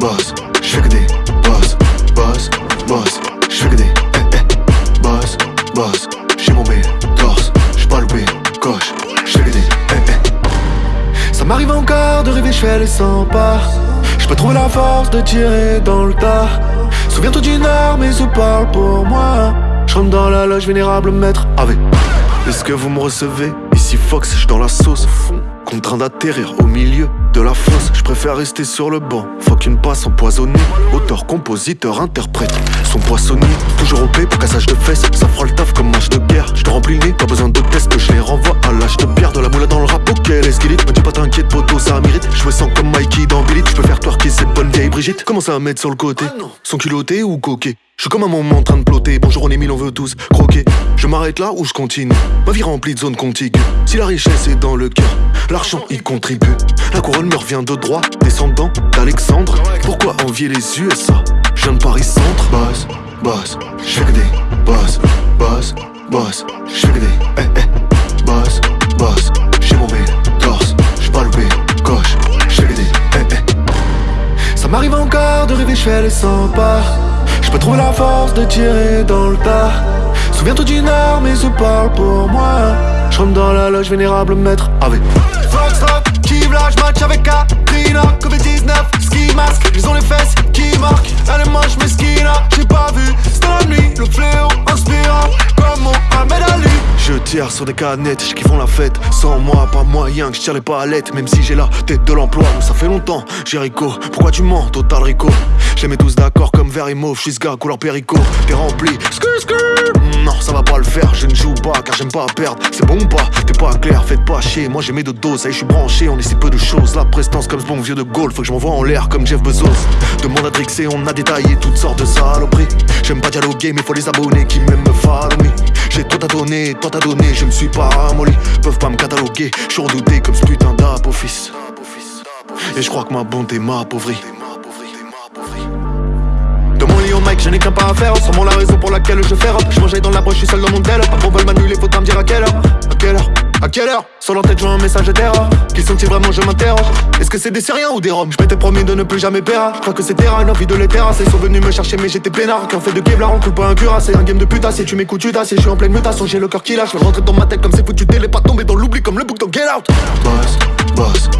boss, je fais que des boss, boss, boss, je fais que des eh, eh, boss, boss, j'ai mon corse, je pas loupé, coche, je fais que des eh, eh. Ça m'arrive encore de rêver, je fais les 100 pas. Je peux trouver la force de tirer dans le tas. Souviens-toi d'une arme et se parle pour moi? Je rentre dans la loge vénérable, maître avec. Est-ce que vous me recevez? Ici Fox, je dans la sauce. fond, Contraint d'atterrir au milieu de la foule. Préfère rester sur le banc. Fuck une passe empoisonnée. Auteur, compositeur, interprète. Son poissonnier, toujours au paix pour cassage de fesses. Ça fera le taf comme match de guerre. Je te remplis le nez, pas besoin de test. Je les renvoie à l'âge de pierre. De la moula dans le rap, ok, les. Brigitte. Commence à mettre sur le côté. Son culotté ou coquet. Je suis comme un moment en train de plotter. Bonjour, on est mille, on veut tous croquer. Je m'arrête là ou je continue. Ma vie remplie de zones contiguës. Si la richesse est dans le cœur, l'argent y contribue. La couronne me revient de droit, descendant d'Alexandre. Pourquoi envier les USA Je viens de Paris Centre. M'arrive encore de rêver, je fais les 100 pas. Je peux trouver la force de tirer dans le tas. Souviens-toi d'une heure, mais se parle pour moi. Je rentre dans la loge vénérable, maître avec. Foxtrot, Kive là, match avec Katrina. Covid-19, ski mask, ils ont les fesses qui marquent. Elle est moche, Tire sur des canettes, je font la fête. Sans moi, pas moyen que je tire les palettes. Même si j'ai la tête de l'emploi, ça fait longtemps. Jericho, pourquoi tu mens, Total Rico? Je les mets tous d'accord comme vert et mauve. Je suis ce gars couleur péricot. T'es rempli, skur skur. Ça va pas le faire, je ne joue pas car j'aime pas perdre. C'est bon ou pas? T'es pas clair, faites pas chier. Moi j'ai mes deux doses, ça y je suis branché. On est si peu de choses. La prestance comme ce bon vieux de Gaulle, faut que je m'envoie en l'air comme Jeff Bezos. Demande à Drixé, on a détaillé toutes sortes de saloperies. J'aime pas dialoguer, mais faut les abonnés qui m'aiment me follow me. J'ai tout à donner, tout à donner, je me suis pas ramolli. Peuvent pas me cataloguer, je suis redouté comme ce putain d'apoffice. Et je crois que ma bonté m'a mon je n'ai qu'un pas à faire. Sans la raison pour laquelle je fais rap. Je mangeais dans la broche, je suis seul dans mon tel. Pour veulent m'annuler, faut me dire à quelle heure. À quelle heure? À quelle heure? Sur leur tête, je vois un message d'erreur. Qui sont-ils vraiment Je m'interroge. Est-ce que c'est des Syriens ou des Roms? Je m'étais promis de ne plus jamais perdre. Je crois que c'était une envie de les terrasser. Ils sont venus me chercher, mais j'étais peinard. Qui en fait de Kevlar, on coule pas un cuirassé. C'est un game de putain. Si tu m'écoutes, tu tasses. Je suis en pleine mutation, j'ai le cœur qui lâche. Je rentrer dans ma tête comme c'est foutu. T'es pas tombé dans l'oubli comme le bouc dans Get Out. Boss, boss,